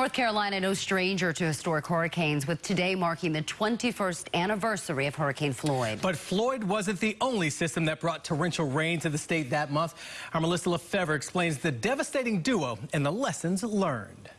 North Carolina, no stranger to historic hurricanes, with today marking the 21st anniversary of Hurricane Floyd. But Floyd wasn't the only system that brought torrential rain to the state that month. Our Melissa Lefevre explains the devastating duo and the lessons learned.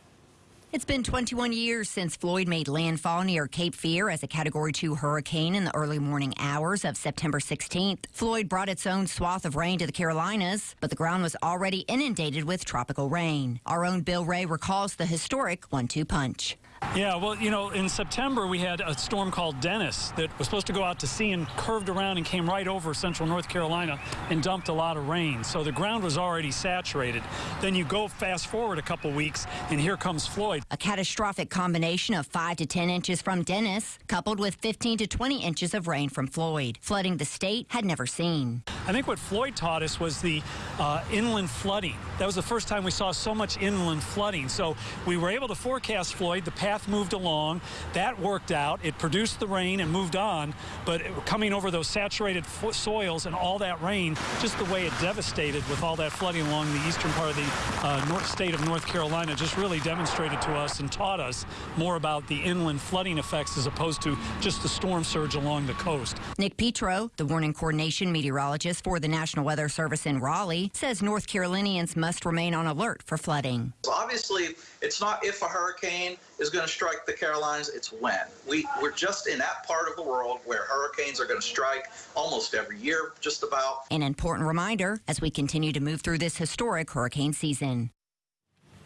It's been 21 years since Floyd made landfall near Cape Fear as a Category 2 hurricane in the early morning hours of September 16th. Floyd brought its own swath of rain to the Carolinas, but the ground was already inundated with tropical rain. Our own Bill Ray recalls the historic one-two punch. Yeah, well, you know, in September we had a storm called Dennis that was supposed to go out to sea and curved around and came right over central North Carolina and dumped a lot of rain. So the ground was already saturated. Then you go fast forward a couple weeks and here comes Floyd. A catastrophic combination of 5 to 10 inches from Dennis, coupled with 15 to 20 inches of rain from Floyd, flooding the state had never seen. I think what Floyd taught us was the uh, inland flooding. That was the first time we saw so much inland flooding. So we were able to forecast Floyd. The path moved along. That worked out. It produced the rain and moved on. But coming over those saturated soils and all that rain, just the way it devastated with all that flooding along the eastern part of the uh, north state of North Carolina just really demonstrated to us and taught us more about the inland flooding effects as opposed to just the storm surge along the coast. Nick Petro, the warning coordination meteorologist, for the National Weather Service in Raleigh, says North Carolinians must remain on alert for flooding. So obviously, it's not if a hurricane is going to strike the Carolinas, it's when. We, we're just in that part of the world where hurricanes are going to strike almost every year, just about. An important reminder as we continue to move through this historic hurricane season.